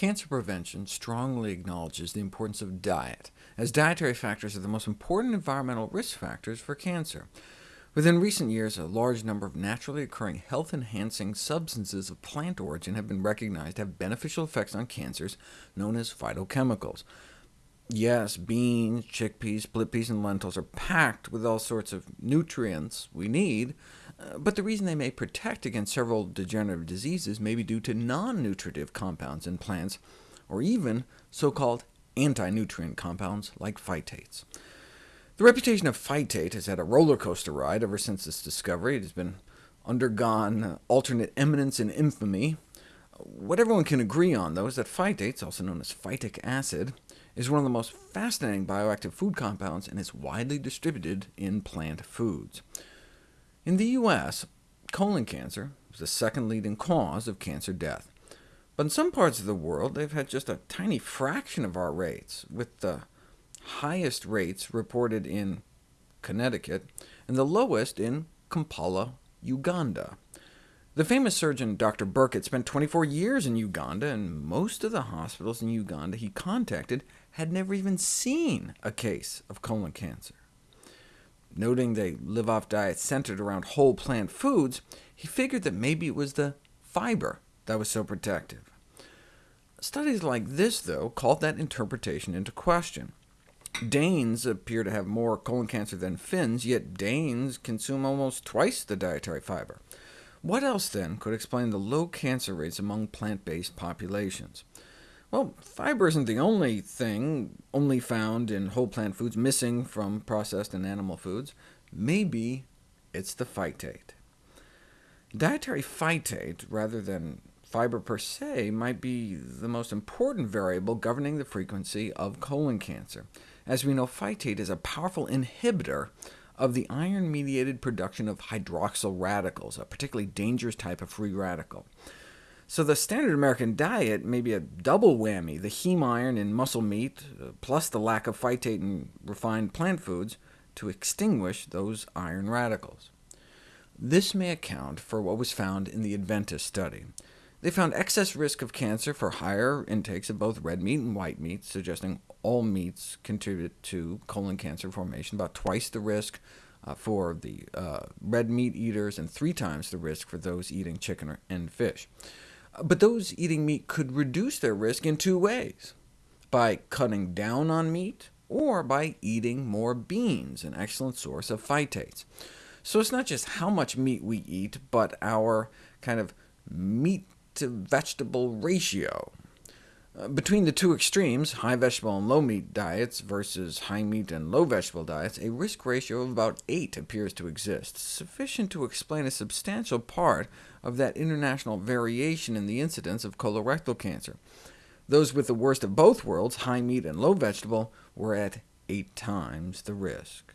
Cancer prevention strongly acknowledges the importance of diet, as dietary factors are the most important environmental risk factors for cancer. Within recent years, a large number of naturally occurring health-enhancing substances of plant origin have been recognized to have beneficial effects on cancers, known as phytochemicals. Yes, beans, chickpeas, split peas, and lentils are packed with all sorts of nutrients we need, but the reason they may protect against several degenerative diseases may be due to non-nutritive compounds in plants, or even so-called anti-nutrient compounds like phytates. The reputation of phytate has had a roller coaster ride ever since its discovery. It has been undergone alternate eminence and infamy. What everyone can agree on, though, is that phytates, also known as phytic acid, is one of the most fascinating bioactive food compounds and is widely distributed in plant foods. In the U.S., colon cancer is the second leading cause of cancer death. But in some parts of the world, they've had just a tiny fraction of our rates, with the highest rates reported in Connecticut, and the lowest in Kampala, Uganda. The famous surgeon Dr. Burkitt spent 24 years in Uganda, and most of the hospitals in Uganda he contacted had never even seen a case of colon cancer. Noting they live off diets centered around whole plant foods, he figured that maybe it was the fiber that was so protective. Studies like this, though, called that interpretation into question. Danes appear to have more colon cancer than Finns, yet Danes consume almost twice the dietary fiber. What else, then, could explain the low cancer rates among plant-based populations? Well, fiber isn't the only thing only found in whole plant foods missing from processed and animal foods. Maybe it's the phytate. Dietary phytate, rather than fiber per se, might be the most important variable governing the frequency of colon cancer. As we know, phytate is a powerful inhibitor of the iron-mediated production of hydroxyl radicals, a particularly dangerous type of free radical. So the standard American diet may be a double whammy, the heme iron in muscle meat, uh, plus the lack of phytate in refined plant foods, to extinguish those iron radicals. This may account for what was found in the Adventist study. They found excess risk of cancer for higher intakes of both red meat and white meat, suggesting all meats contribute to colon cancer formation, about twice the risk uh, for the uh, red meat eaters, and three times the risk for those eating chicken and fish. But those eating meat could reduce their risk in two ways, by cutting down on meat, or by eating more beans, an excellent source of phytates. So it's not just how much meat we eat, but our kind of meat to vegetable ratio. Between the two extremes, high vegetable and low meat diets versus high meat and low vegetable diets, a risk ratio of about 8 appears to exist, sufficient to explain a substantial part of that international variation in the incidence of colorectal cancer. Those with the worst of both worlds, high meat and low vegetable, were at 8 times the risk.